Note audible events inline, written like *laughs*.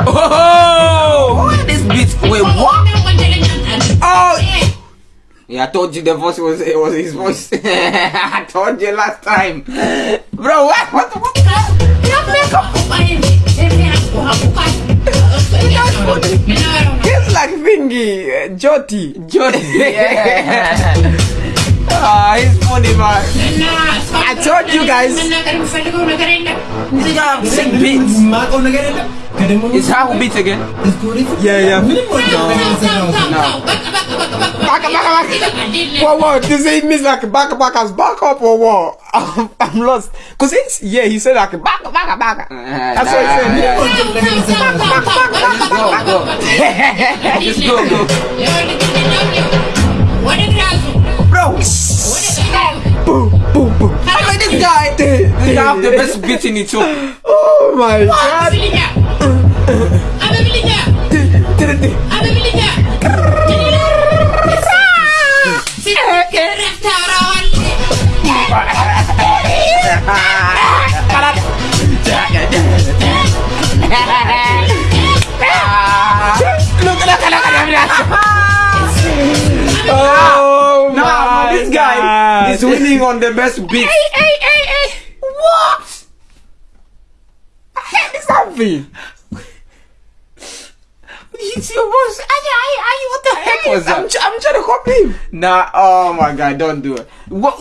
Oh, where this beat? Wait, what? Oh, yeah, I told you the voice was it was his voice. *laughs* I told you last time, bro. What? What? What? It's like Fingy, uh, Joti, Joti. Yeah. *laughs* Ah, he's funny, man. I told you guys. You gotta beats. Is how beats again? Yeah, yeah. Back, back, back. What, what? Does it mean like back, back as back up or what? *laughs* I'm, I'm lost. Cause it's, yeah, he said like back, back, back. That's what he said. Just go, go. Mean, this guy, this guy have the best beat in Ethiopia. Oh my god. Look at that. Oh *laughs* is winning on the best beat. Hey, hey, hey, hey. What? Heck, something. It's your voice. Ay, ay, ay, what the heck was that? I'm, I'm trying to copy him. Nah, oh my god, don't do it. What?